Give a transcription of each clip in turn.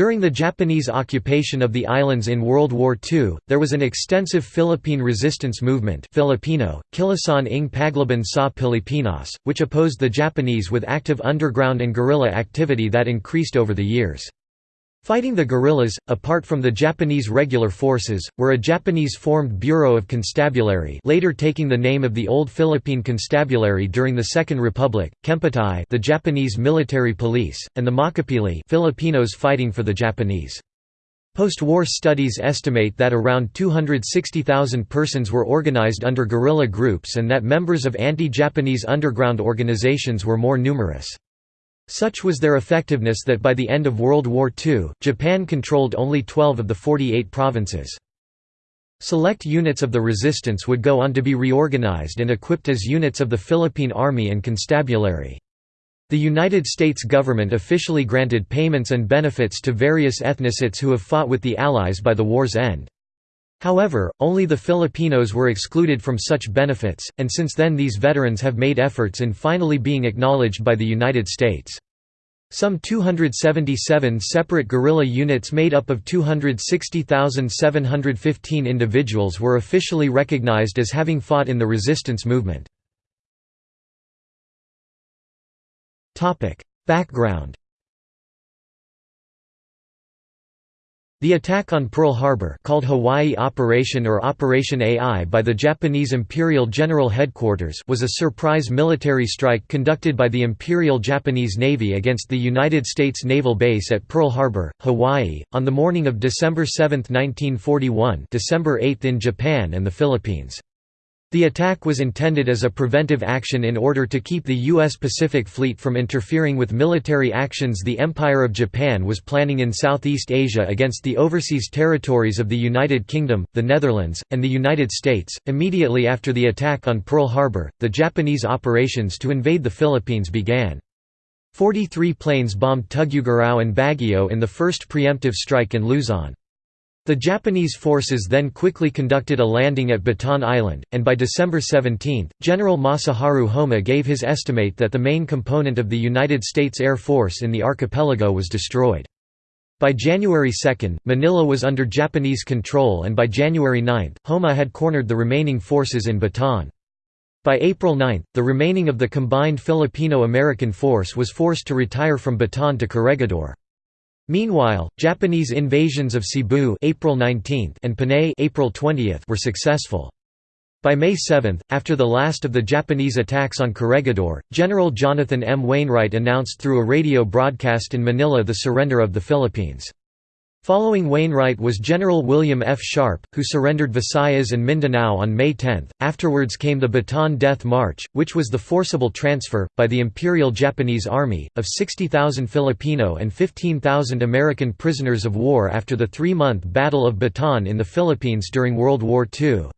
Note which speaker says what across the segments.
Speaker 1: During the Japanese occupation of the islands in World War II, there was an extensive Philippine resistance movement Filipino, Kilusan ng Paglaban sa Pilipinas, which opposed the Japanese with active underground and guerrilla activity that increased over the years. Fighting the guerrillas, apart from the Japanese regular forces, were a Japanese-formed Bureau of Constabulary later taking the name of the Old Philippine Constabulary during the Second Republic, Kempeitai the Japanese military police, and the Makapili Filipinos fighting for the Japanese. Post-war studies estimate that around 260,000 persons were organized under guerrilla groups and that members of anti-Japanese underground organizations were more numerous. Such was their effectiveness that by the end of World War II, Japan controlled only 12 of the 48 provinces. Select units of the resistance would go on to be reorganized and equipped as units of the Philippine Army and Constabulary. The United States government officially granted payments and benefits to various ethnicities who have fought with the Allies by the war's end. However, only the Filipinos were excluded from such benefits, and since then these veterans have made efforts in finally being acknowledged by the United States. Some 277 separate guerrilla units made up of 260,715 individuals were officially recognized as having fought in the resistance movement. Background The attack on Pearl Harbor called Hawaii Operation or Operation AI by the Japanese Imperial General Headquarters was a surprise military strike conducted by the Imperial Japanese Navy against the United States Naval Base at Pearl Harbor, Hawaii, on the morning of December 7, 1941 December 8 in Japan and the Philippines. The attack was intended as a preventive action in order to keep the U.S. Pacific Fleet from interfering with military actions the Empire of Japan was planning in Southeast Asia against the overseas territories of the United Kingdom, the Netherlands, and the United States. Immediately after the attack on Pearl Harbor, the Japanese operations to invade the Philippines began. 43 planes bombed Tuguegarao and Baguio in the first preemptive strike in Luzon. The Japanese forces then quickly conducted a landing at Batan Island, and by December 17, General Masaharu Homma gave his estimate that the main component of the United States Air Force in the archipelago was destroyed. By January 2, Manila was under Japanese control and by January 9, Homma had cornered the remaining forces in Bataan. By April 9, the remaining of the combined Filipino-American force was forced to retire from Bataan to Corregidor. Meanwhile, Japanese invasions of Cebu April 19 and Panay April 20 were successful. By May 7, after the last of the Japanese attacks on Corregidor, General Jonathan M. Wainwright announced through a radio broadcast in Manila the surrender of the Philippines. Following Wainwright was General William F. Sharp, who surrendered Visayas and Mindanao on May 10. Afterwards came the Bataan Death March, which was the forcible transfer, by the Imperial Japanese Army, of 60,000 Filipino and 15,000 American prisoners of war after the three-month Battle of Bataan in the Philippines during World War II.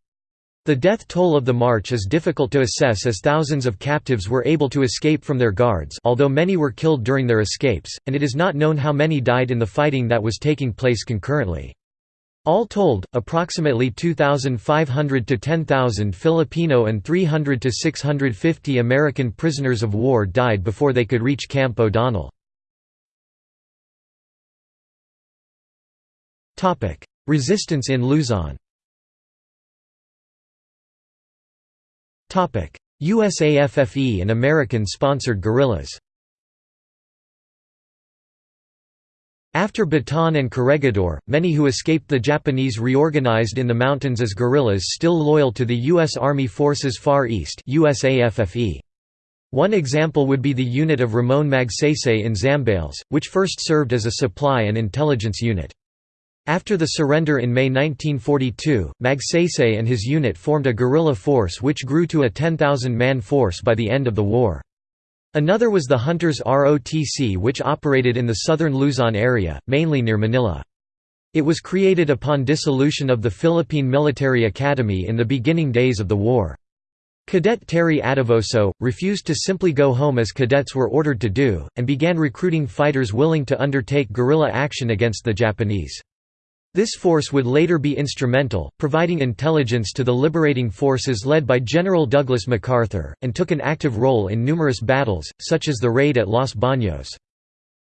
Speaker 1: The death toll of the march is difficult to assess as thousands of captives were able to escape from their guards although many were killed during their escapes, and it is not known how many died in the fighting that was taking place concurrently. All told, approximately 2,500 to 10,000 Filipino and 300 to 650 American prisoners of war died before they could reach Camp O'Donnell. Resistance in Luzon USAFFE and American-sponsored guerrillas After Bataan and Corregidor, many who escaped the Japanese reorganized in the mountains as guerrillas still loyal to the U.S. Army Forces Far East USAFFE. One example would be the unit of Ramon Magsaysay in Zambales, which first served as a supply and intelligence unit. After the surrender in May 1942, Magsaysay and his unit formed a guerrilla force which grew to a 10,000-man force by the end of the war. Another was the Hunters ROTC which operated in the southern Luzon area, mainly near Manila. It was created upon dissolution of the Philippine Military Academy in the beginning days of the war. Cadet Terry Adevoso, refused to simply go home as cadets were ordered to do, and began recruiting fighters willing to undertake guerrilla action against the Japanese. This force would later be instrumental, providing intelligence to the liberating forces led by General Douglas MacArthur, and took an active role in numerous battles, such as the raid at Los Baños.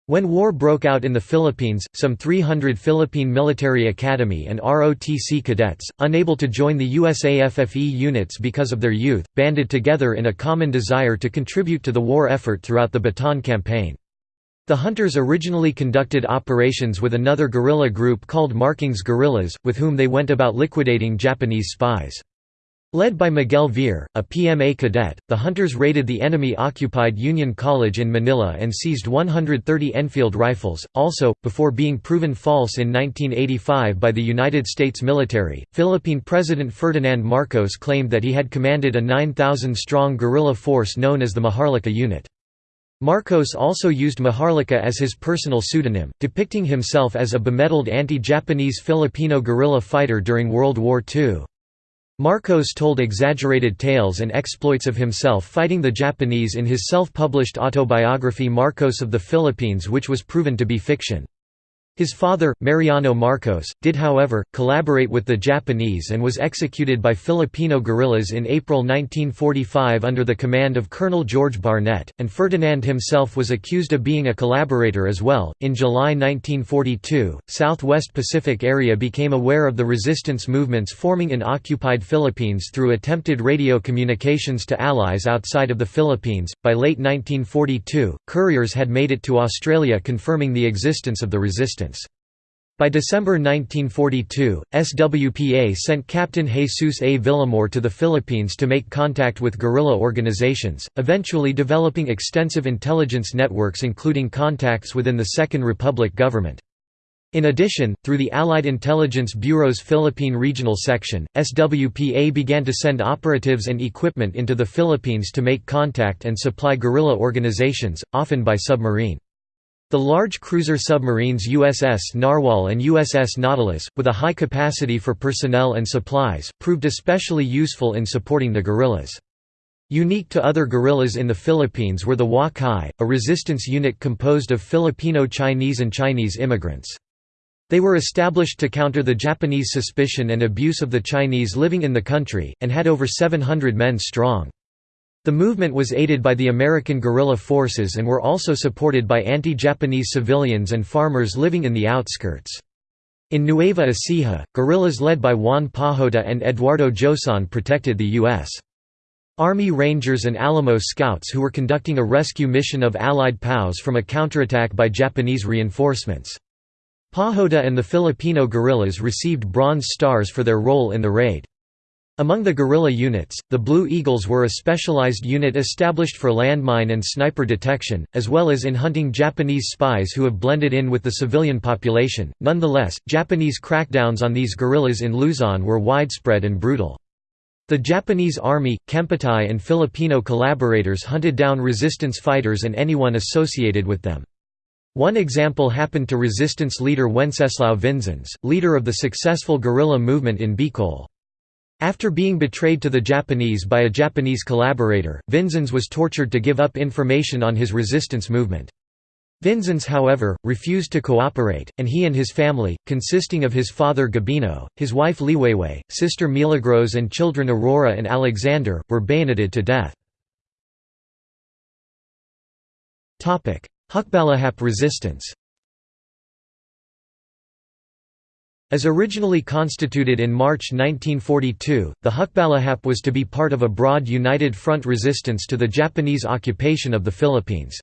Speaker 1: When war broke out in the Philippines, some 300 Philippine Military Academy and ROTC cadets, unable to join the USAFFE units because of their youth, banded together in a common desire to contribute to the war effort throughout the Bataan Campaign. The hunters originally conducted operations with another guerrilla group called Marking's Guerrillas, with whom they went about liquidating Japanese spies. Led by Miguel Ver, a PMA cadet, the hunters raided the enemy-occupied Union College in Manila and seized 130 Enfield rifles. Also, before being proven false in 1985 by the United States military, Philippine President Ferdinand Marcos claimed that he had commanded a 9,000-strong guerrilla force known as the Maharlika Unit. Marcos also used Maharlika as his personal pseudonym, depicting himself as a bemedaled anti-Japanese Filipino guerrilla fighter during World War II. Marcos told exaggerated tales and exploits of himself fighting the Japanese in his self-published autobiography Marcos of the Philippines which was proven to be fiction. His father, Mariano Marcos, did however, collaborate with the Japanese and was executed by Filipino guerrillas in April 1945 under the command of Colonel George Barnett, and Ferdinand himself was accused of being a collaborator as well. In July 1942, Southwest Pacific area became aware of the resistance movements forming in occupied Philippines through attempted radio communications to allies outside of the Philippines. By late 1942, couriers had made it to Australia confirming the existence of the resistance. By December 1942, SWPA sent Captain Jesus A. Villamor to the Philippines to make contact with guerrilla organizations, eventually developing extensive intelligence networks including contacts within the Second Republic government. In addition, through the Allied Intelligence Bureau's Philippine Regional Section, SWPA began to send operatives and equipment into the Philippines to make contact and supply guerrilla organizations, often by submarine. The large cruiser submarines USS Narwhal and USS Nautilus, with a high capacity for personnel and supplies, proved especially useful in supporting the guerrillas. Unique to other guerrillas in the Philippines were the Wha-Chi, a resistance unit composed of Filipino-Chinese and Chinese immigrants. They were established to counter the Japanese suspicion and abuse of the Chinese living in the country, and had over 700 men strong. The movement was aided by the American guerrilla forces and were also supported by anti-Japanese civilians and farmers living in the outskirts. In Nueva Ecija, guerrillas led by Juan Pajota and Eduardo Joson protected the U.S. Army Rangers and Alamo Scouts who were conducting a rescue mission of Allied POWs from a counterattack by Japanese reinforcements. Pajota and the Filipino guerrillas received Bronze Stars for their role in the raid. Among the guerrilla units, the Blue Eagles were a specialized unit established for landmine and sniper detection, as well as in hunting Japanese spies who have blended in with the civilian population. Nonetheless, Japanese crackdowns on these guerrillas in Luzon were widespread and brutal. The Japanese army, Kempeitai and Filipino collaborators hunted down resistance fighters and anyone associated with them. One example happened to resistance leader Wenceslao Vinzons, leader of the successful guerrilla movement in Bicol. After being betrayed to the Japanese by a Japanese collaborator, Vinzons was tortured to give up information on his resistance movement. Vinzons however, refused to cooperate, and he and his family, consisting of his father Gabino, his wife Liwayway, sister Milagros and children Aurora and Alexander, were bayoneted to death. Hukbalahap resistance As originally constituted in March 1942, the Hukbalahap was to be part of a broad united front resistance to the Japanese occupation of the Philippines.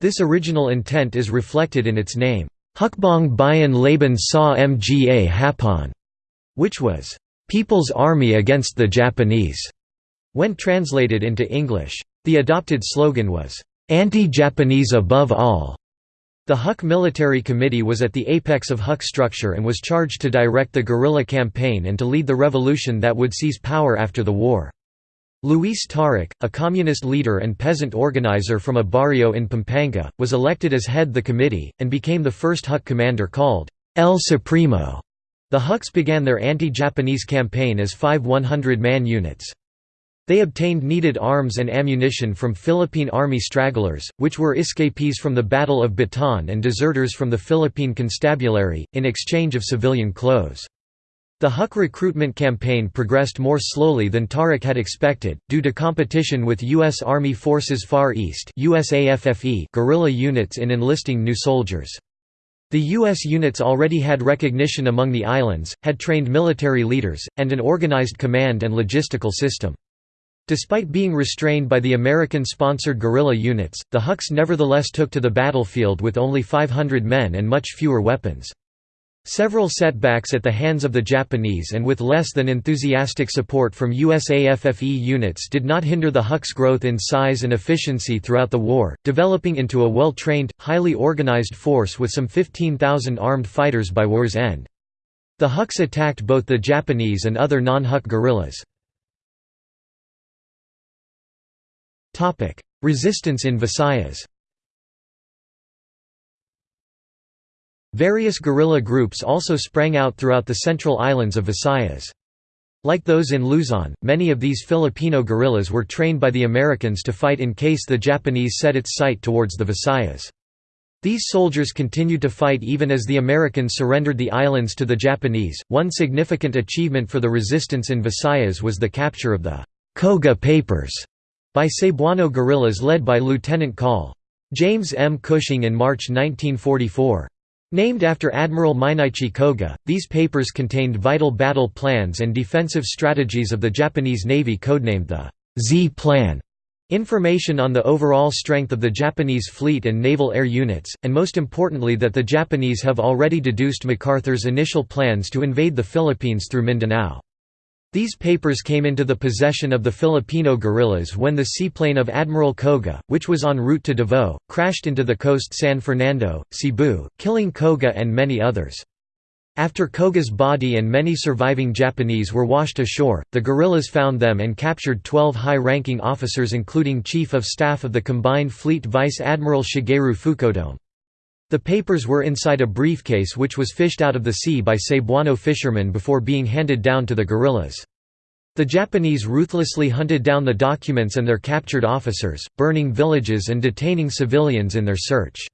Speaker 1: This original intent is reflected in its name, Hukbong Bayan Laban sa Mga Hapon, which was, People's Army Against the Japanese, when translated into English. The adopted slogan was, Anti-Japanese above all. The Huk Military Committee was at the apex of Huk structure and was charged to direct the guerrilla campaign and to lead the revolution that would seize power after the war. Luis Taruc, a communist leader and peasant organizer from a barrio in Pampanga, was elected as head the committee, and became the first Huk commander called El Supremo. The Huks began their anti-Japanese campaign as five 100-man units. They obtained needed arms and ammunition from Philippine Army stragglers, which were escapees from the Battle of Bataan and deserters from the Philippine Constabulary, in exchange of civilian clothes. The Huk recruitment campaign progressed more slowly than Taruc had expected, due to competition with U.S. Army Forces Far East guerrilla units in enlisting new soldiers. The U.S. units already had recognition among the islands, had trained military leaders, and an organized command and logistical system. Despite being restrained by the American-sponsored guerrilla units, the Huks nevertheless took to the battlefield with only 500 men and much fewer weapons. Several setbacks at the hands of the Japanese and with less than enthusiastic support from USAFFE units did not hinder the Huks' growth in size and efficiency throughout the war, developing into a well-trained, highly organized force with some 15,000 armed fighters by war's end. The Huks attacked both the Japanese and other non-Huk guerrillas. Resistance in Visayas Various guerrilla groups also sprang out throughout the central islands of Visayas. Like those in Luzon, many of these Filipino guerrillas were trained by the Americans to fight in case the Japanese set its sight towards the Visayas. These soldiers continued to fight even as the Americans surrendered the islands to the Japanese. One significant achievement for the resistance in Visayas was the capture of the Koga Papers by Cebuano guerrillas led by Lieutenant Col. James M. Cushing in March 1944. Named after Admiral Mineichi Koga, these papers contained vital battle plans and defensive strategies of the Japanese Navy codenamed the Z Plan, information on the overall strength of the Japanese fleet and naval air units, and most importantly that the Japanese have already deduced MacArthur's initial plans to invade the Philippines through Mindanao. These papers came into the possession of the Filipino guerrillas when the seaplane of Admiral Koga, which was en route to Davao, crashed into the coast San Fernando, Cebu, killing Koga and many others. After Koga's body and many surviving Japanese were washed ashore, the guerrillas found them and captured 12 high-ranking officers including Chief of Staff of the Combined Fleet Vice Admiral Shigeru Fukudome. The papers were inside a briefcase which was fished out of the sea by Cebuano fishermen before being handed down to the guerrillas. The Japanese ruthlessly hunted down the documents and their captured officers, burning villages and detaining civilians in their search.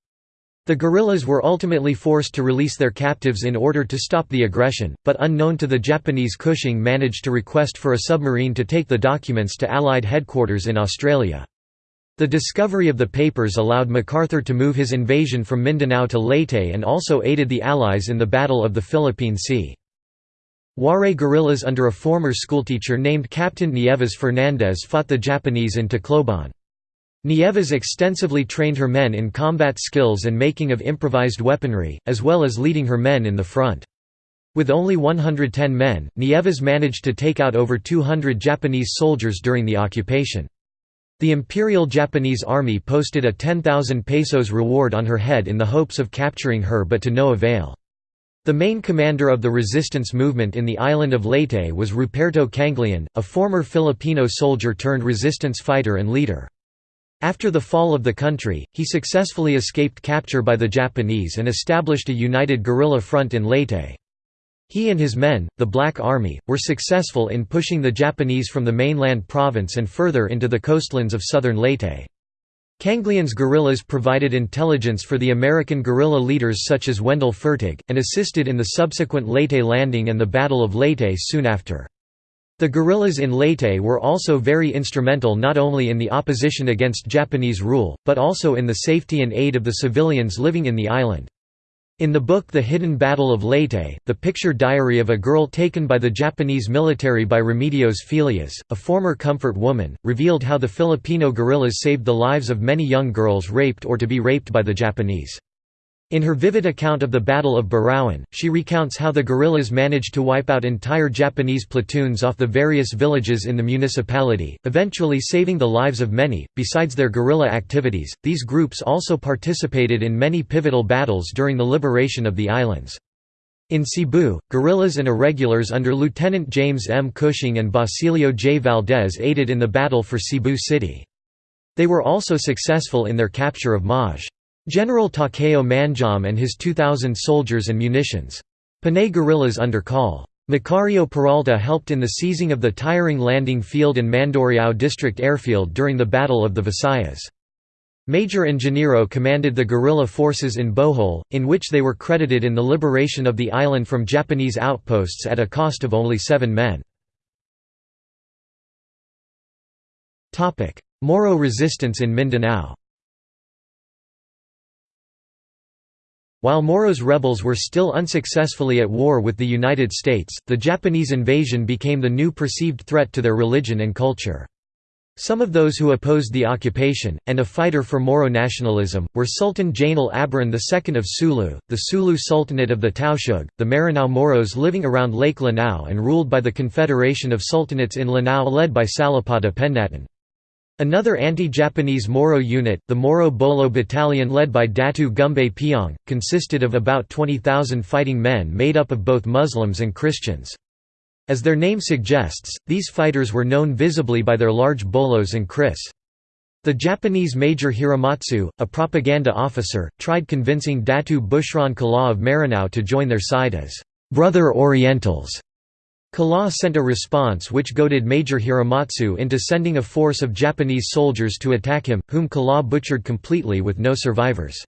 Speaker 1: The guerrillas were ultimately forced to release their captives in order to stop the aggression, but unknown to the Japanese Cushing managed to request for a submarine to take the documents to Allied headquarters in Australia. The discovery of the papers allowed MacArthur to move his invasion from Mindanao to Leyte and also aided the Allies in the Battle of the Philippine Sea. Waray guerrillas under a former schoolteacher named Captain Nieves Fernandez fought the Japanese in Tacloban. Nieves extensively trained her men in combat skills and making of improvised weaponry, as well as leading her men in the front. With only 110 men, Nieves managed to take out over 200 Japanese soldiers during the occupation. The Imperial Japanese Army posted a 10,000 pesos reward on her head in the hopes of capturing her but to no avail. The main commander of the resistance movement in the island of Leyte was Ruperto Kangleon, a former Filipino soldier turned resistance fighter and leader. After the fall of the country, he successfully escaped capture by the Japanese and established a united guerrilla front in Leyte. He and his men, the Black Army, were successful in pushing the Japanese from the mainland province and further into the coastlands of southern Leyte. Kangleon's guerrillas provided intelligence for the American guerrilla leaders such as Wendell Fertig, and assisted in the subsequent Leyte landing and the Battle of Leyte soon after. The guerrillas in Leyte were also very instrumental not only in the opposition against Japanese rule, but also in the safety and aid of the civilians living in the island. In the book The Hidden Battle of Leyte, the picture diary of a girl taken by the Japanese military by Remedios Felias, a former comfort woman, revealed how the Filipino guerrillas saved the lives of many young girls raped or to be raped by the Japanese. In her vivid account of the Battle of Burauen, she recounts how the guerrillas managed to wipe out entire Japanese platoons off the various villages in the municipality, eventually saving the lives of many. Besides their guerrilla activities, these groups also participated in many pivotal battles during the liberation of the islands. In Cebu, guerrillas and irregulars under Lieutenant James M. Cushing and Basilio J. Valdez aided in the battle for Cebu City. They were also successful in their capture of Maj. General Takeo Manjome and his 2,000 soldiers and munitions. Panay guerrillas under Col. Macario Peralta helped in the seizing of the Tiring Landing Field and Mandurriao District Airfield during the Battle of the Visayas. Major Ingeniero commanded the guerrilla forces in Bohol, in which they were credited in the liberation of the island from Japanese outposts at a cost of only seven men. Moro resistance in Mindanao While Moro's rebels were still unsuccessfully at war with the United States, the Japanese invasion became the new perceived threat to their religion and culture. Some of those who opposed the occupation, and a fighter for Moro nationalism, were Sultan Jainal Abdurrahman II of Sulu, the Sulu Sultanate of the Tausug, the Maranao Moros living around Lake Lanao and ruled by the Confederation of Sultanates in Lanao led by Salapada Pendatun. Another anti-Japanese Moro unit, the Moro Bolo Battalion led by Datu Gumbe Piong, consisted of about 20,000 fighting men made up of both Muslims and Christians. As their name suggests, these fighters were known visibly by their large bolos and kris. The Japanese Major Hiramatsu, a propaganda officer, tried convincing Datu Bushran Kala of Maranao to join their side as «brother Orientals» Kala sent a response which goaded Major Hiramatsu into sending a force of Japanese soldiers to attack him, whom Kala butchered completely with no survivors.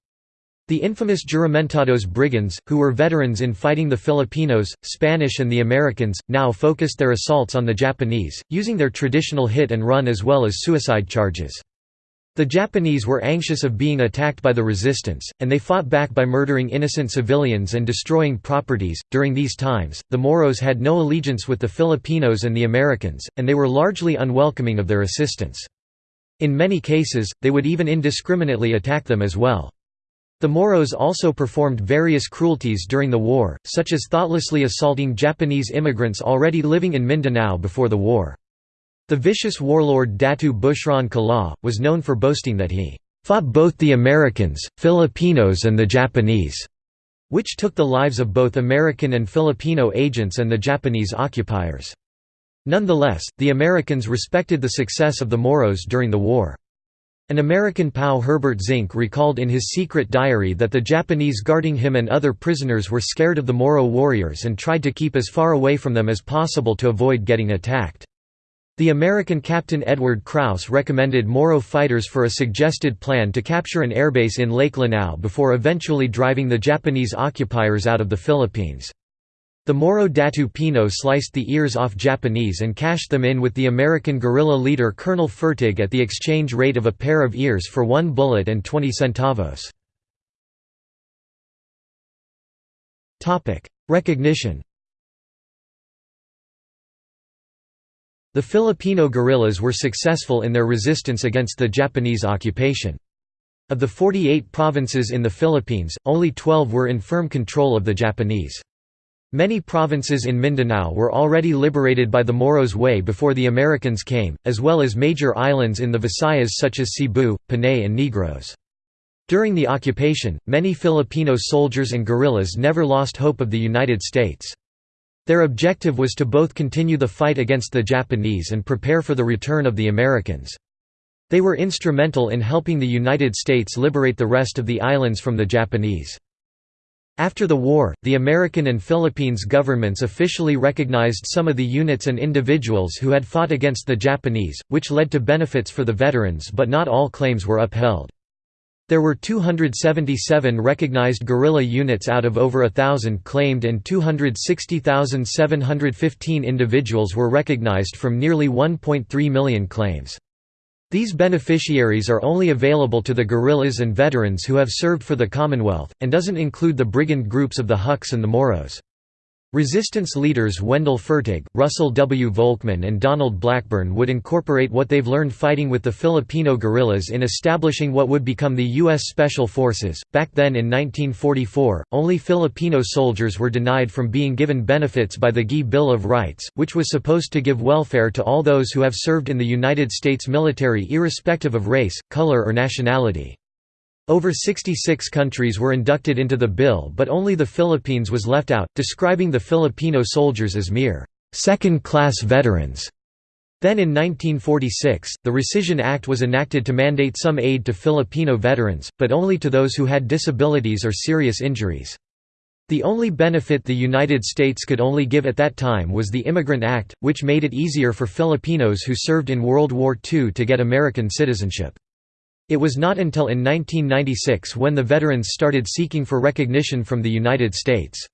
Speaker 1: The infamous Juramentados brigands, who were veterans in fighting the Filipinos, Spanish and the Americans, now focused their assaults on the Japanese, using their traditional hit and run as well as suicide charges. The Japanese were anxious of being attacked by the resistance, and they fought back by murdering innocent civilians and destroying properties. During these times, the Moros had no allegiance with the Filipinos and the Americans, and they were largely unwelcoming of their assistance. In many cases, they would even indiscriminately attack them as well. The Moros also performed various cruelties during the war, such as thoughtlessly assaulting Japanese immigrants already living in Mindanao before the war. The vicious warlord Datu Bushran Kala, was known for boasting that he fought both the Americans, Filipinos and the Japanese, which took the lives of both American and Filipino agents and the Japanese occupiers. Nonetheless, the Americans respected the success of the Moros during the war. An American POW Herbert Zincke recalled in his secret diary that the Japanese guarding him and other prisoners were scared of the Moro warriors and tried to keep as far away from them as possible to avoid getting attacked. The American Captain Edward Krause recommended Moro fighters for a suggested plan to capture an airbase in Lake Lanao before eventually driving the Japanese occupiers out of the Philippines. The Moro Datu Pino sliced the ears off Japanese and cashed them in with the American guerrilla leader Colonel Fertig at the exchange rate of a pair of ears for one bullet and 20 centavos. Recognition The Filipino guerrillas were successful in their resistance against the Japanese occupation. Of the 48 provinces in the Philippines, only 12 were in firm control of the Japanese. Many provinces in Mindanao were already liberated by the Moros way before the Americans came, as well as major islands in the Visayas such as Cebu, Panay and Negros. During the occupation, many Filipino soldiers and guerrillas never lost hope of the United States. Their objective was to both continue the fight against the Japanese and prepare for the return of the Americans. They were instrumental in helping the United States liberate the rest of the islands from the Japanese. After the war, the American and Philippines governments officially recognized some of the units and individuals who had fought against the Japanese, which led to benefits for the veterans but not all claims were upheld. There were 277 recognized guerrilla units out of over a thousand claimed and 260,715 individuals were recognized from nearly 1.3 million claims. These beneficiaries are only available to the guerrillas and veterans who have served for the Commonwealth, and doesn't include the brigand groups of the Huks and the Moros. Resistance leaders Wendell Fertig, Russell W. Volckmann and Donald Blackburn would incorporate what they've learned fighting with the Filipino guerrillas in establishing what would become the U.S. Special Forces. Back then in 1944, only Filipino soldiers were denied from being given benefits by the GI Bill of Rights, which was supposed to give welfare to all those who have served in the United States military irrespective of race, color or nationality. Over 66 countries were inducted into the bill but only the Philippines was left out, describing the Filipino soldiers as mere second-class veterans. Then in 1946, the Rescission Act was enacted to mandate some aid to Filipino veterans, but only to those who had disabilities or serious injuries. The only benefit the United States could only give at that time was the Immigrant Act, which made it easier for Filipinos who served in World War II to get American citizenship. It was not until in 1996 when the veterans started seeking for recognition from the United States.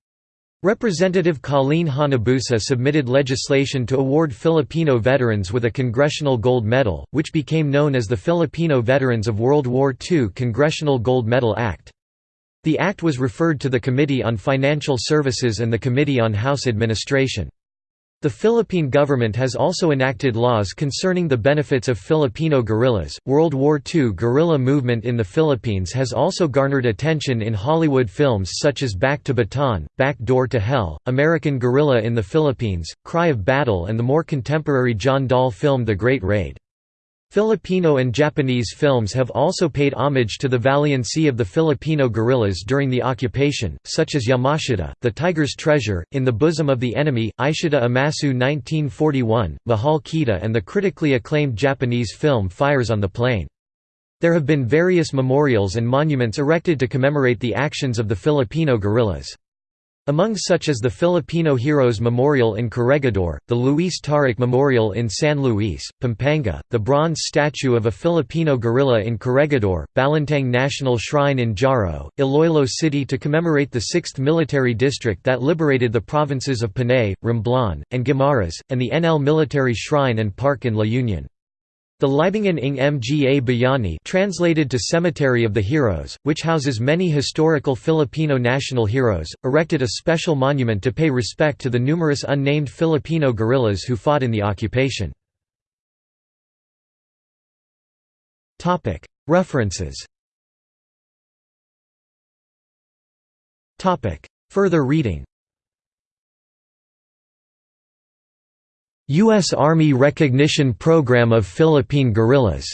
Speaker 1: Representative Colleen Hanabusa submitted legislation to award Filipino veterans with a Congressional Gold Medal, which became known as the Filipino Veterans of World War II Congressional Gold Medal Act. The act was referred to the Committee on Financial Services and the Committee on House Administration. The Philippine government has also enacted laws concerning the benefits of Filipino guerrillas. World War II guerrilla movement in the Philippines has also garnered attention in Hollywood films such as Back to Bataan, Back Door to Hell, American Guerrilla in the Philippines, Cry of Battle, and the more contemporary John Dahl film The Great Raid. Filipino and Japanese films have also paid homage to the valiancy of the Filipino guerrillas during the occupation, such as Yamashita, The Tiger's Treasure, In the Bosom of the Enemy, Aishite Imasu 1941, Mahal Kita and the critically acclaimed Japanese film Fires on the Plain. There have been various memorials and monuments erected to commemorate the actions of the Filipino guerrillas. Among such is the Filipino Heroes Memorial in Corregidor, the Luis Taruc Memorial in San Luis, Pampanga, the bronze statue of a Filipino guerrilla in Corregidor, Balantang National Shrine in Jaro, Iloilo City to commemorate the 6th Military District that liberated the provinces of Panay, Romblon, and Guimaras, and the NL Military Shrine and Park in La Union. The Libingan ng Mga Bayani translated to Cemetery of the Heroes, which houses many historical Filipino national heroes, erected a special monument to pay respect to the numerous unnamed Filipino guerrillas who fought in the occupation. References. Further reading U.S. Army Recognition Program of Philippine Guerrillas.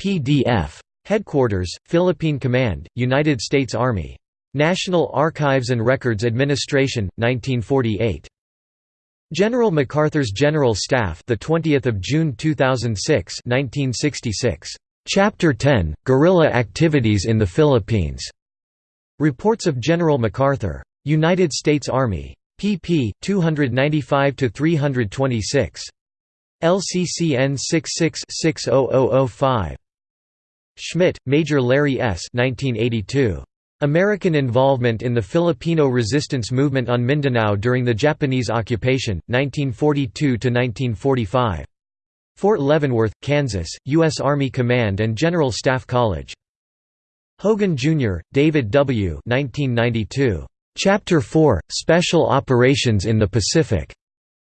Speaker 1: PDF. Headquarters, Philippine Command, United States Army. National Archives and Records Administration, 1948. General MacArthur's General Staff, the 20th of June 2006, 1966. Chapter 10: Guerrilla Activities in the Philippines. Reports of General MacArthur. United States Army pp. 295–326. LCCN 66-60005. Schmidt, Major Larry S. 1982. American Involvement in the Filipino Resistance Movement on Mindanao during the Japanese Occupation, 1942–1945. Fort Leavenworth, Kansas, U.S. Army Command and General Staff College. Hogan, Jr., David W. 1992. Chapter 4 – Special Operations in the Pacific.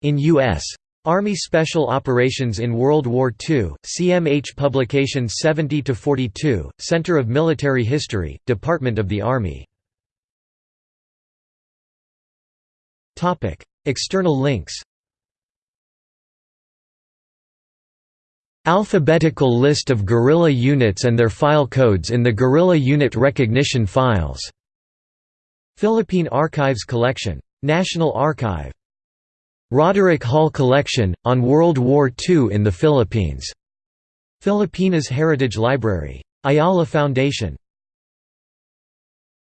Speaker 1: In U.S. Army Special Operations in World War II, CMH Publication 70-42, Center of Military History, Department of the Army. External links Alphabetical list of guerrilla units and their file codes in the Guerrilla Unit Recognition Files Philippine Archives Collection. National Archive. Roderick Hall Collection, on World War II in the Philippines. Filipinas Heritage Library. Ayala Foundation